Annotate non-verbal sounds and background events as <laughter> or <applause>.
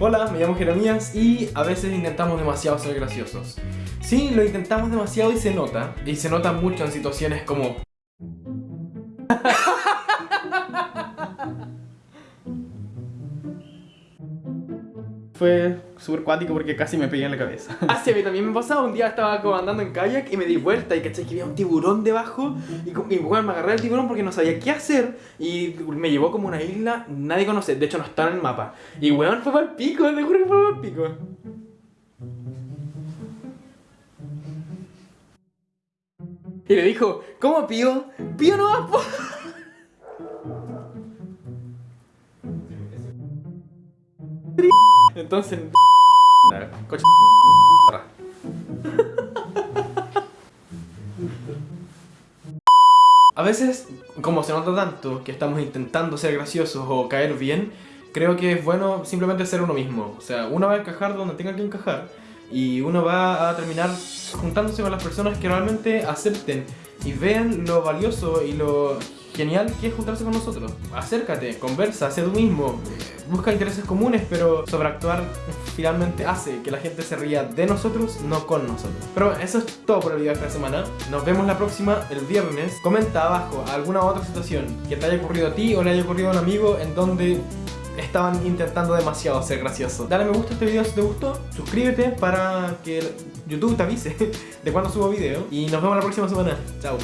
Hola, me llamo Jeremías y a veces intentamos demasiado ser graciosos. Sí, lo intentamos demasiado y se nota, y se nota mucho en situaciones como... Fue súper cuático porque casi me pegué en la cabeza. Ah, sí, a mí también me pasaba. Un día estaba andando en kayak y me di vuelta y caché que había un tiburón debajo. Y, y bueno, me agarré al tiburón porque no sabía qué hacer. Y me llevó como a una isla, nadie conoce. De hecho, no está en el mapa. Y weón, fue para el pico, te juro que fue para el pico. Y le dijo, ¿cómo pío? Pío no va, po. Entonces, coche. <laughs> A veces, como se nota tanto que estamos intentando ser graciosos o caer bien, creo que es bueno simplemente ser uno mismo. O sea, uno va a encajar donde tenga que encajar y uno va a terminar juntándose con las personas que realmente acepten y vean lo valioso y lo genial que es juntarse con nosotros. Acércate, conversa, sé tú mismo, busca intereses comunes, pero sobreactuar finalmente hace que la gente se ría de nosotros, no con nosotros. Pero eso es todo por el video de esta semana. Nos vemos la próxima, el viernes. Comenta abajo alguna otra situación que te haya ocurrido a ti o le haya ocurrido a un amigo en donde estaban intentando demasiado ser gracioso. Dale me gusta a este video si te gustó, suscríbete para que YouTube te avise <laughs> de cuando subo video y nos vemos la próxima semana. Chao.